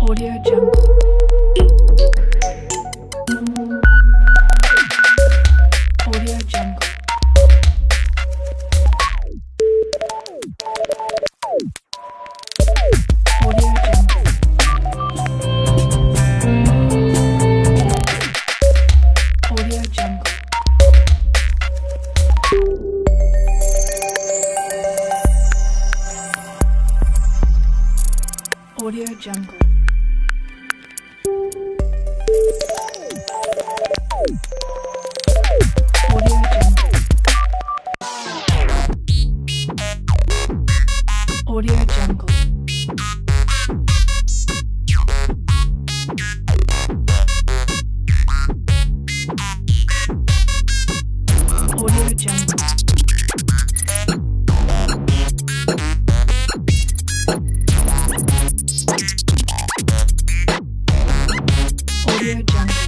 Audio Jungle. Audio Jungle. Audio Jungle. Audio Jungle.